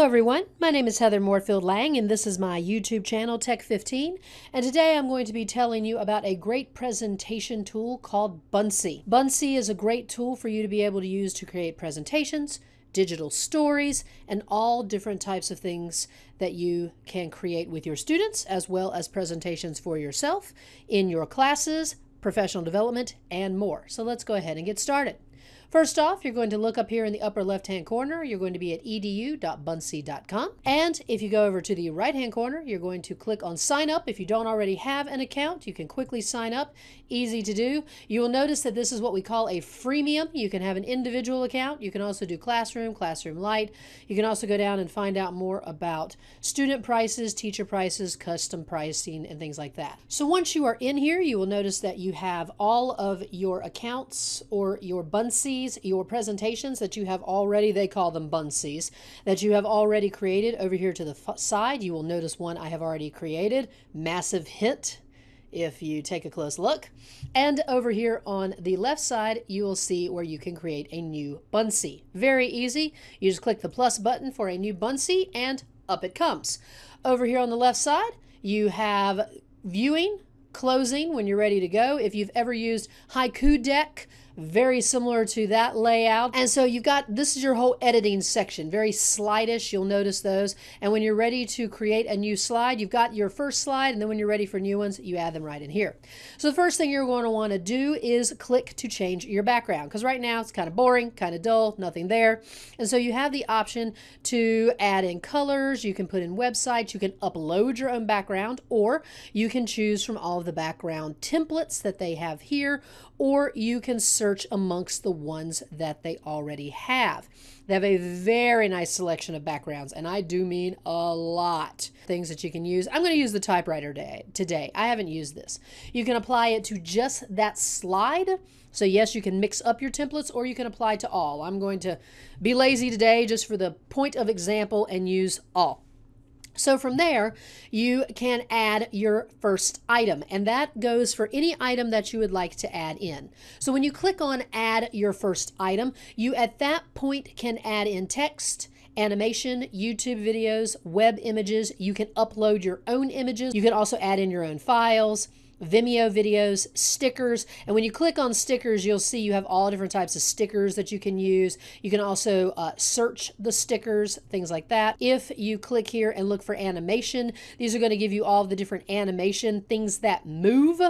Hello everyone, my name is Heather Moorefield Lang and this is my YouTube channel Tech15 and today I'm going to be telling you about a great presentation tool called Buncee. Buncee is a great tool for you to be able to use to create presentations, digital stories, and all different types of things that you can create with your students as well as presentations for yourself in your classes, professional development, and more. So let's go ahead and get started. First off, you're going to look up here in the upper left-hand corner. You're going to be at edu.buncee.com. And if you go over to the right-hand corner, you're going to click on Sign Up. If you don't already have an account, you can quickly sign up. Easy to do. You will notice that this is what we call a freemium. You can have an individual account. You can also do Classroom, Classroom Lite. You can also go down and find out more about student prices, teacher prices, custom pricing, and things like that. So once you are in here, you will notice that you have all of your accounts or your Your presentations that you have already, they call them buncees, that you have already created over here to the side. You will notice one I have already created, massive hit if you take a close look. And over here on the left side, you will see where you can create a new Buncee. Very easy. You just click the plus button for a new Buncee and up it comes. Over here on the left side, you have viewing, closing when you're ready to go. If you've ever used Haiku Deck, very similar to that layout. And so you've got, this is your whole editing section, very slidish, you'll notice those. And when you're ready to create a new slide, you've got your first slide, and then when you're ready for new ones, you add them right in here. So the first thing you're going to want to do is click to change your background, because right now it's kind of boring, kind of dull, nothing there. And so you have the option to add in colors, you can put in websites, you can upload your own background, or you can choose from all of the background templates that they have here, or you can search amongst the ones that they already have. They have a very nice selection of backgrounds, and I do mean a lot. Things that you can use. I'm going to use the typewriter day, today. I haven't used this. You can apply it to just that slide. So yes, you can mix up your templates or you can apply to all. I'm going to be lazy today just for the point of example and use all. So from there, you can add your first item, and that goes for any item that you would like to add in. So when you click on add your first item, you at that point can add in text, animation, YouTube videos, web images. You can upload your own images. You can also add in your own files. Vimeo videos, stickers. And when you click on stickers, you'll see you have all different types of stickers that you can use. You can also uh, search the stickers, things like that. If you click here and look for animation, these are going to give you all the different animation things that move.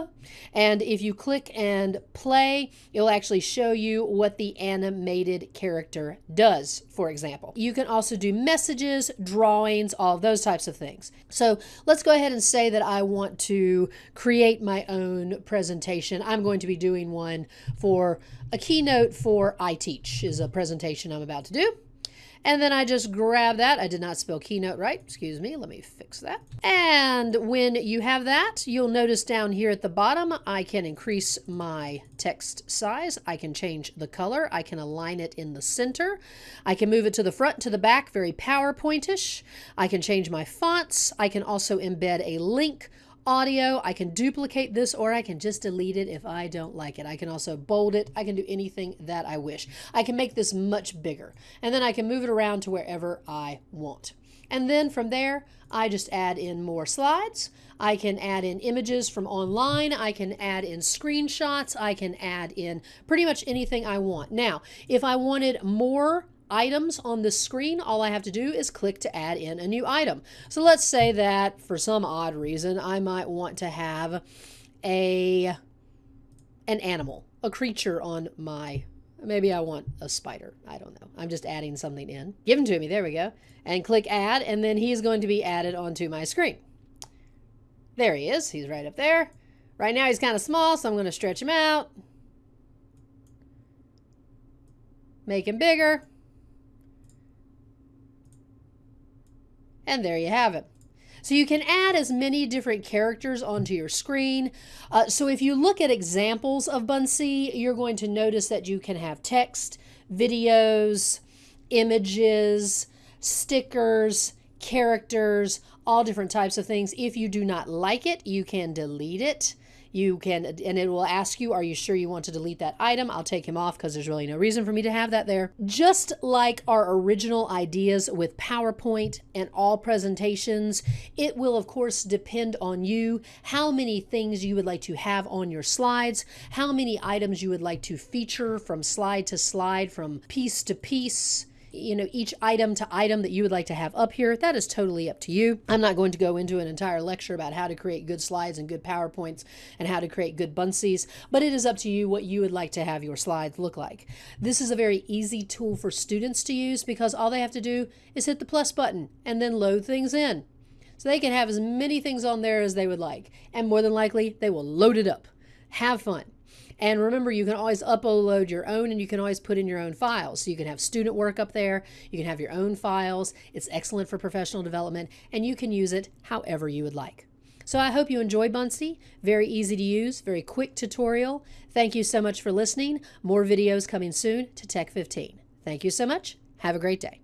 And if you click and play, it'll actually show you what the animated character does, for example. You can also do messages, drawings, all those types of things. So let's go ahead and say that I want to create my own presentation. I'm going to be doing one for a keynote for iTeach is a presentation I'm about to do. And then I just grab that. I did not spell keynote right. Excuse me. Let me fix that. And when you have that, you'll notice down here at the bottom, I can increase my text size. I can change the color. I can align it in the center. I can move it to the front, to the back, very PowerPointish. I can change my fonts. I can also embed a link audio. I can duplicate this or I can just delete it if I don't like it. I can also bold it. I can do anything that I wish. I can make this much bigger and then I can move it around to wherever I want. And then from there, I just add in more slides. I can add in images from online. I can add in screenshots. I can add in pretty much anything I want. Now, if I wanted more items on the screen, all I have to do is click to add in a new item. So let's say that for some odd reason, I might want to have a an animal, a creature on my Maybe I want a spider. I don't know. I'm just adding something in. Give him to me. There we go. And click add, and then he's going to be added onto my screen. There he is. He's right up there. Right now he's kind of small, so I'm going to stretch him out. Make him bigger. And there you have it. So you can add as many different characters onto your screen. Uh, so if you look at examples of Buncee, you're going to notice that you can have text, videos, images, stickers, characters, all different types of things. If you do not like it, you can delete it. You can, and it will ask you, Are you sure you want to delete that item? I'll take him off because there's really no reason for me to have that there. Just like our original ideas with PowerPoint and all presentations, it will, of course, depend on you how many things you would like to have on your slides, how many items you would like to feature from slide to slide, from piece to piece you know, each item to item that you would like to have up here. That is totally up to you. I'm not going to go into an entire lecture about how to create good slides and good PowerPoints and how to create good Buncees, but it is up to you what you would like to have your slides look like. This is a very easy tool for students to use because all they have to do is hit the plus button and then load things in. So they can have as many things on there as they would like, and more than likely, they will load it up. Have fun. And remember, you can always upload your own and you can always put in your own files. So you can have student work up there, you can have your own files. It's excellent for professional development, and you can use it however you would like. So I hope you enjoy Buncee. Very easy to use, very quick tutorial. Thank you so much for listening. More videos coming soon to Tech 15. Thank you so much. Have a great day.